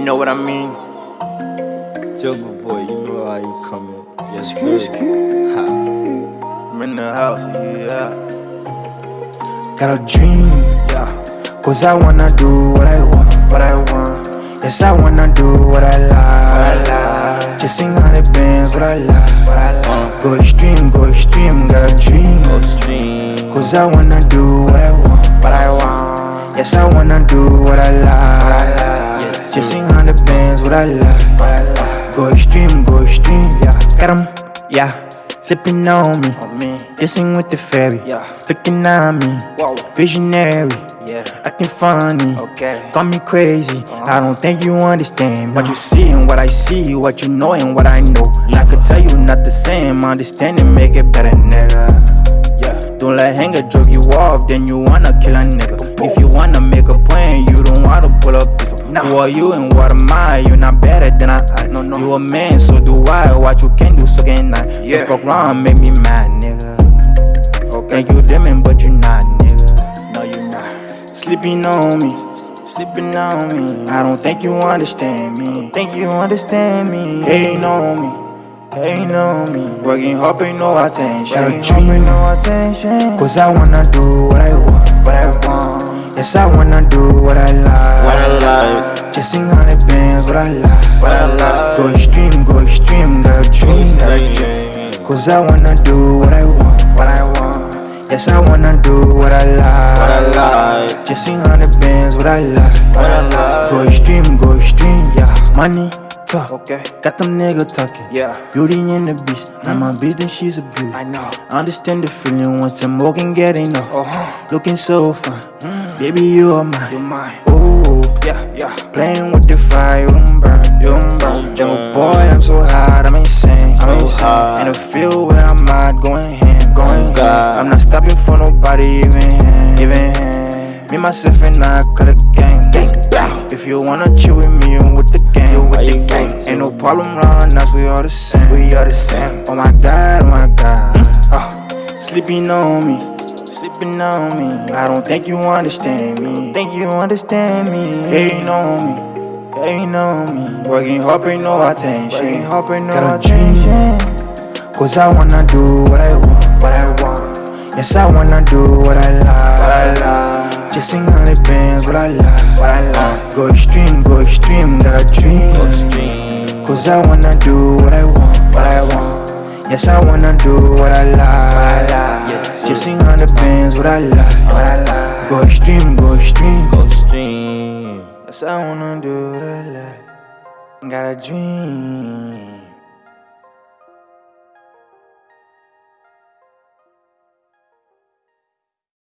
You know what I mean? Jungle boy, you know how you coming. Yes, good. I'm in the house, yeah. Got a dream, Yeah. cause I wanna do what I want, what I want. Yes, I wanna do what I like, What I like. Chasing hundred bands, what I like, What I like. Uh. Go extreme, go extreme, got a dream. Go stream. Cause I wanna do what I want, what I want. Yes, I wanna do what I like, Chasing hundred bands, what I like, What I like. Go extreme, go extreme, yeah. Got 'em, yeah. Sipping on me, On me. kissing with the fairy, Yeah. looking at me, Whoa. visionary, Yeah. acting funny. Okay. Call me crazy, uh-huh. I don't think you understand What What you see and what I see, what you know and what I know And I could tell you not the same, understanding make it better, nigga Yeah. Don't let hanger drove you off, then you wanna kill a nigga If you wanna make a plan, you don't wanna pull Who are you and what am I? You're not better than I, I No, no. You a man, so do I, what you can do, so can I Yeah. Fuck wrong, make me mad, nigga Okay. Think you demon, but you not, nigga No, you not. Sleeping on me, sleeping on me. I don't think you understand me. Think you understand me? Hating on me, hating on me. Working hard, pay no attention. Working a dream, no attention. cause I wanna do what I want, what I want. Yes, I wanna do what I like. I like. Hundred bands, what I like. What I like. Go extreme, go extreme. Got a dream, got a dream. Cause I wanna do what I want, what I want. Yes, I wanna do what I like. What I like. Chasing hundred bands, what I like. What I like. Go extreme, go extreme, yeah. Money, talk. Okay. Got them nigga talking. Yeah. Beauty in the beast. Now my business, she's a beauty. I know. Understand the feeling once I'm walking, get enough. Uh huh. Looking so fine. Baby, you are mine. You're mine. Yeah. Yeah. playing with the fire, you don't burn, you don't burn. Jungle boy, I'm so hot, I'm insane. I'm insane. In the field where I'm at, going ham, oh going Oh, God. ham. I'm not stopping for nobody, even him, even him. Me, myself, and I call it gang. gang. If you wanna chill with me, you with the gang. You with the gang. Ain't no problem around us, we all the same. We all the same. Oh my God, oh my God. Oh, sleeping on me. On me. I don't think you understand me. Think you understand me. Hating on me. Hating on me. Working hard, pay no attention. Working hard, pay no Got a dream. Cause I wanna do what I want. What I want. Yes, I wanna do what I like. What I like. Chasing hundred bands, what I like. What I like. Go extreme, go extreme. Got a dream. Go stream. Cause I wanna do what I want, what I want. Yes, I wanna do what I like, Chasing hundred bands, what I like, what I like. Go extreme, go extreme. Go stream. Yes, I wanna do what I like. Got a dream.